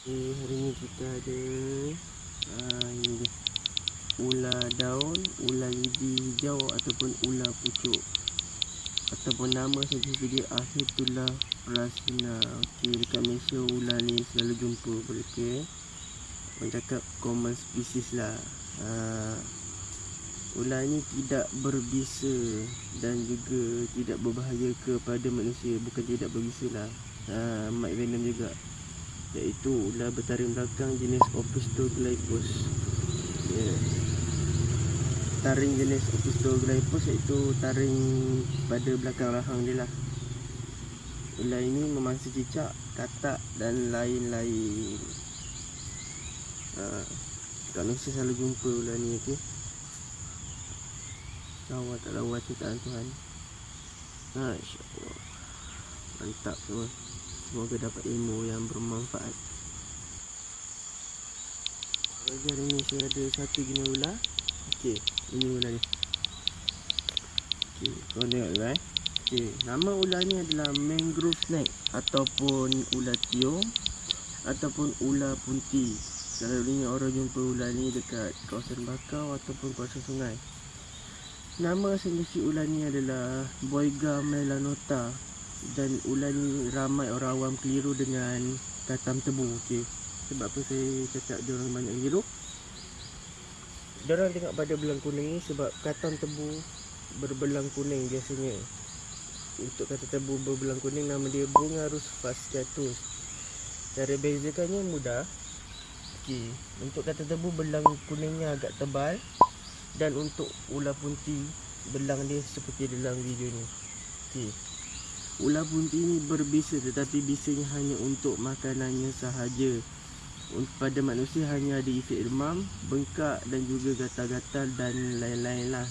Okay, hari ni kita ada uh, ini dia. Ular daun, ular lidi hijau ataupun ular pucuk. Ataupun nama saja dia Ahitullah Prasina Okey, dekat Malaysia ular ni selalu jumpa Okay Orang cakap common species lah. Uh, Ular ni tidak berbisa dan juga tidak berbahaya kepada manusia. Bukan tidak berbisa lah. Uh, Might venom juga iaitu ular bertaring belakang jenis Opistoglyphus. Ya. Yeah. Taring jenis Opistoglyphus iaitu taring pada belakang rahang dia lah. Ular ini memangsa cicak, katak dan lain-lain. Ha. Kat Malaysia selalu jumpa ular ni okey. Lawa tak lawa ciptaan Tuhan. Ha, insya-Allah. Mantap semua. Semoga dapat ilmu yang bermanfaat. Bagi hari ni saya ada satu jenis ular Okey, ini ular ni. Okey, kau tengok dulu eh. Okey, nama ular ni adalah mangrove snake Ataupun ular tiung Ataupun ular punti. Selalunya orang jumpa ular ni dekat kawasan bakau Ataupun kawasan sungai. Nama asal ular ni adalah Boyga melanota dan ular ni ramai orang awam keliru dengan katam tebu okey. Sebab apa saya cakap dia orang banyak keliru? Dia orang tengok pada belang kuning ni sebab katam tebu berbelang kuning biasanya. Untuk kata tebu berbelang kuning nama dia bunga rusfas jatuh cara bezakannya mudah. Okey untuk kata tebu belang kuningnya agak tebal dan untuk ular punti belang dia seperti dalam video ni. Okey Ular bunti ini berbisa tetapi bisanya hanya untuk makanannya sahaja. Pada manusia hanya ada efek demam, bengkak dan juga gatal-gatal dan lain-lain lah.